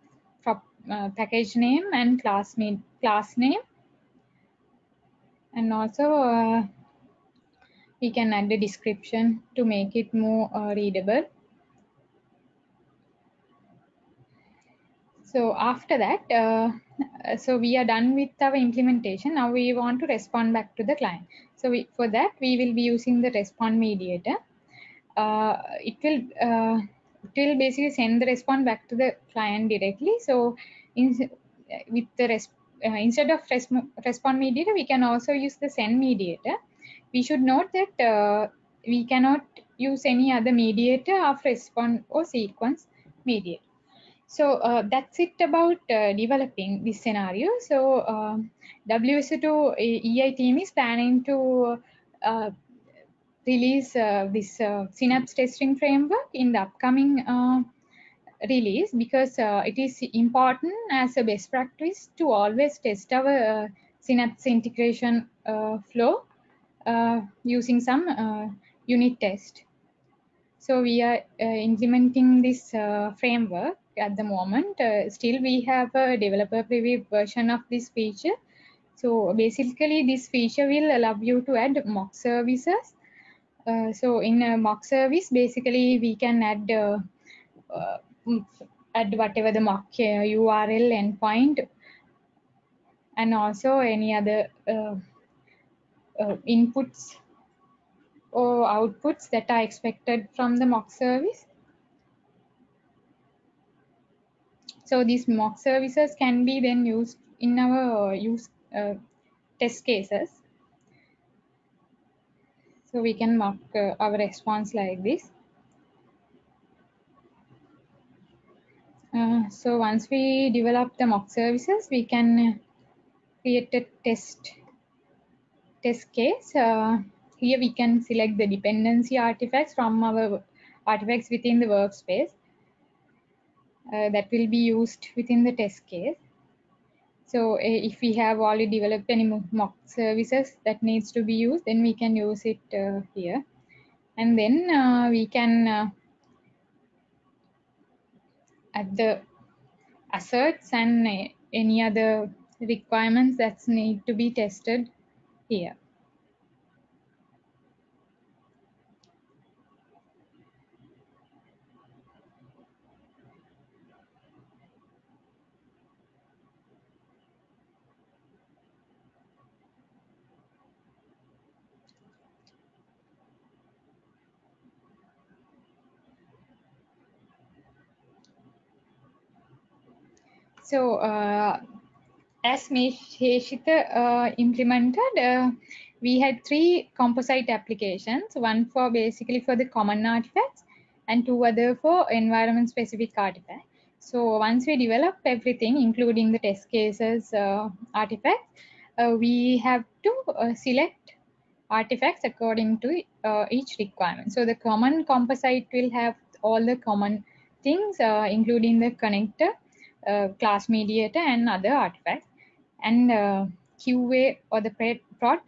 uh package name and class, class name. And also uh, we can add a description to make it more uh, readable. So after that, uh, so we are done with our implementation. Now we want to respond back to the client. So we, for that, we will be using the respond mediator. Uh, it will uh, it will basically send the response back to the client directly. So in, with the uh, instead of res, respond mediator, we can also use the send mediator. We should note that uh, we cannot use any other mediator of respond or sequence mediator. so uh, that's it about uh, developing this scenario. So um, WSO2 EI team is planning to uh, release uh, this uh, Synapse testing framework in the upcoming uh, release because it is important as a best practice to always test our Synapse integration flow using some unit test. So we are uh, implementing this uh, framework at the moment. Uh, still, we have a developer preview version of this feature. So basically, this feature will allow you to add mock services. Uh, so in a mock service, basically we can add uh, uh, mm, add whatever the mock uh, URL endpoint and also any other uh, uh, inputs or outputs that are expected from the mock service. So these mock services can be then used in our uh, use uh, test cases. So we can mark uh, our response like this. Uh, so once we develop the mock services, we can create a test test case. Uh, here we can select the dependency artifacts from our artifacts within the workspace uh, that will be used within the test case. So uh, if we have already developed any mock services that needs to be used, then we can use it uh, here. And then uh, we can uh, add the asserts and uh, any other requirements that need to be tested here. So uh, as Heshita uh, implemented, uh, we had three composite applications, one for basically for the common artifacts and two other for environment specific artifacts. So once we develop everything, including the test cases uh, artifacts, uh, we have to uh, select artifacts according to uh, each requirement. So the common composite will have all the common things, including the connector, class mediator, and other artifacts. And uh, QA or the prod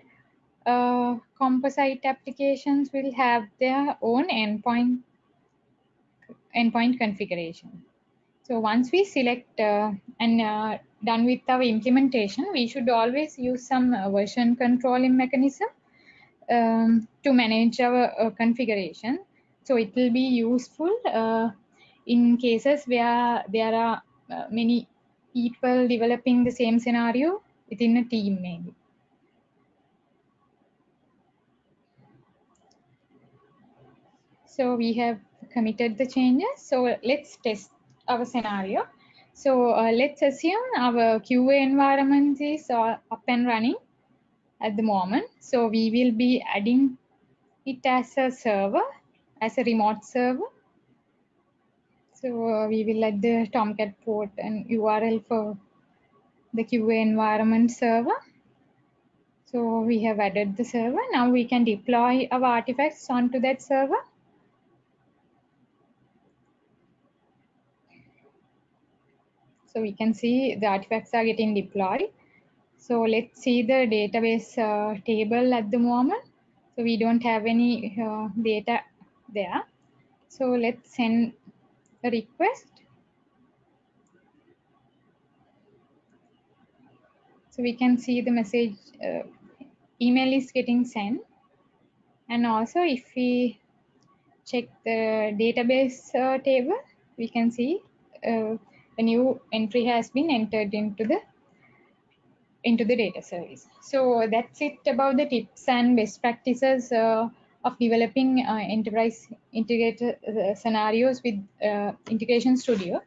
uh, composite applications will have their own endpoint endpoint configuration. So once we select uh, and uh, done with our implementation, we should always use some uh, version controlling mechanism um, to manage our uh, configuration. So it will be useful uh, in cases where there are uh, many people developing the same scenario within a team maybe. So we have committed the changes. So let's test our scenario. So uh, let's assume our QA environment is uh, up and running at the moment. So we will be adding it as a server, as a remote server. So uh, we will add the Tomcat port and URL for the QA environment server. So we have added the server. Now we can deploy our artifacts onto that server. So we can see the artifacts are getting deployed. So let's see the database uh, table at the moment. So we don't have any uh, data there. So let's send request. So we can see the message uh, email is getting sent. And also if we check the database uh, table, we can see uh, a new entry has been entered into the into the data service. So that's it about the tips and best practices uh, of developing uh, enterprise integrated uh, scenarios with uh, Integration Studio.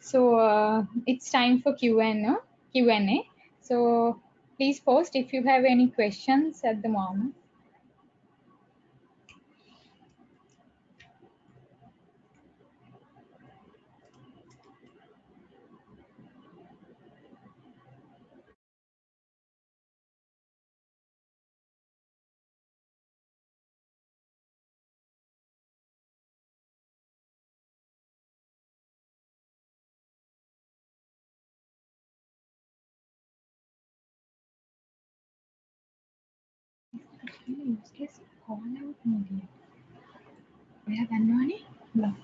So it's time for Q&A. Q&A. So please post if you have any questions at the moment. Use case call out media. ඔයා දන්නවනේ block.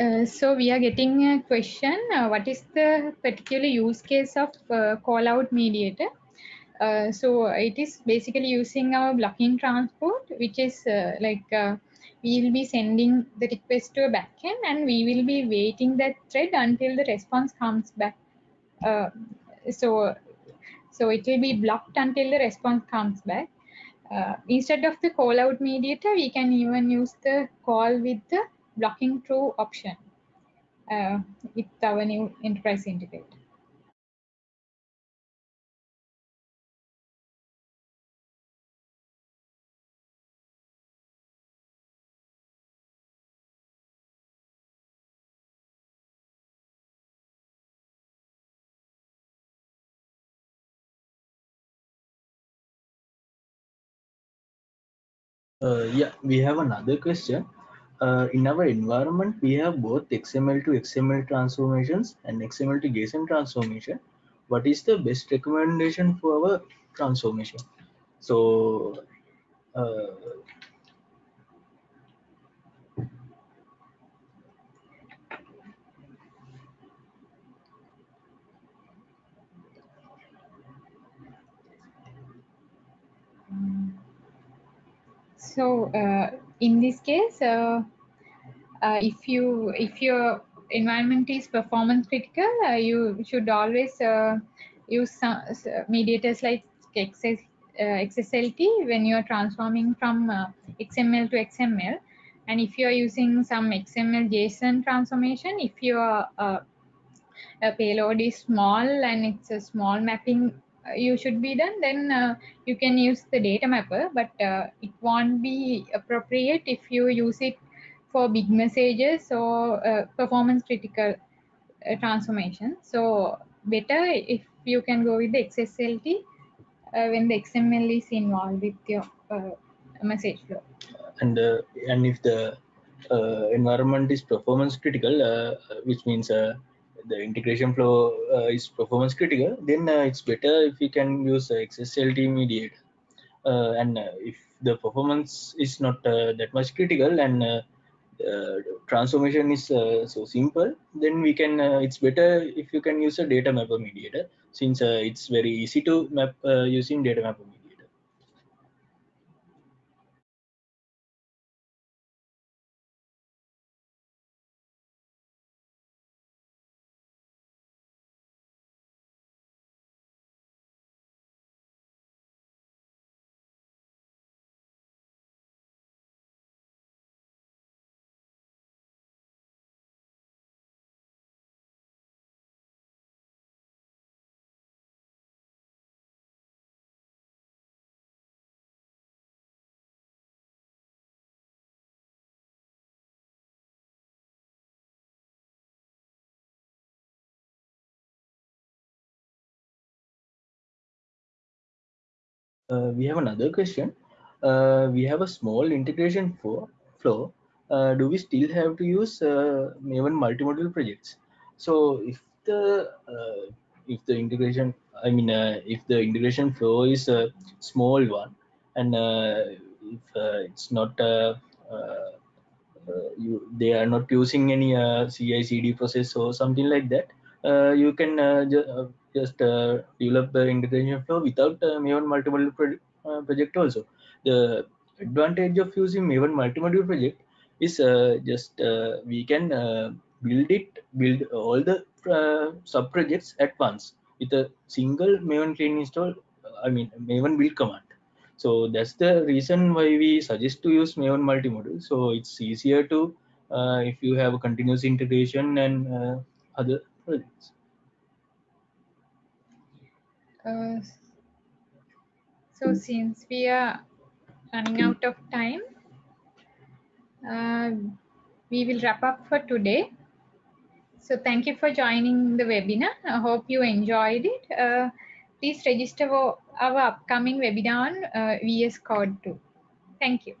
Uh, so we are getting a question, uh, what is the particular use case of uh, call out mediator? Uh, so it is basically using our blocking transport, which is uh, like we will be sending the request to a backend and we will be waiting that thread until the response comes back. So, so it will be blocked until the response comes back. Instead of the call out mediator, we can even use the call with the blocking true option uh, with our new enterprise integrator. Uh, yeah, we have another question. Uh, in our environment, we have both XML to XML transformations and XML to JSON transformation. What is the best recommendation for our transformation? So, uh, So uh, in this case, uh, if you if your environment is performance critical, uh, you should always uh, use some mediators like XS, XSLT when you are transforming from XML to XML. And if you are using some XML JSON transformation, if your uh, payload is small and it's a small mapping you should be done, then uh, you can use the data mapper, but uh, it won't be appropriate if you use it for big messages or uh, performance critical transformation. So better if you can go with the XSLT when the XML is involved with your message flow. and and if the uh, environment is performance critical, uh, which means uh, the integration flow uh, is performance critical, then uh, it's better if you can use uh, XSLT mediator. And uh, if the performance is not uh, that much critical and uh, transformation is so simple, then we can. It's better if you can use a data mapper mediator, since it's very easy to map using data mapper mediator. Uh, we have another question. Uh, we have a small integration for flow. Uh, do we still have to use uh, Maven multi-module projects? So if the uh, if the integration, I mean, uh, if the integration flow is a small one, and if it's not you they are not using any CI/CD process or something like that, you can uh, ju- uh, just uh, develop the integration flow without uh, Maven uh, project also. The advantage of using Maven multi-module project is uh, just uh, we can uh, build it, build all the uh, sub projects at once. with a single maven clean install i mean maven build command so that's the reason why we suggest to use maven multi-module so it's easier to uh, if you have a continuous integration and uh, other Uh, so since we are running out of time, uh, we will wrap up for today. So thank you for joining the webinar. I hope you enjoyed it. Uh, please register for our upcoming webinar on uh, VS Code 2. Thank you.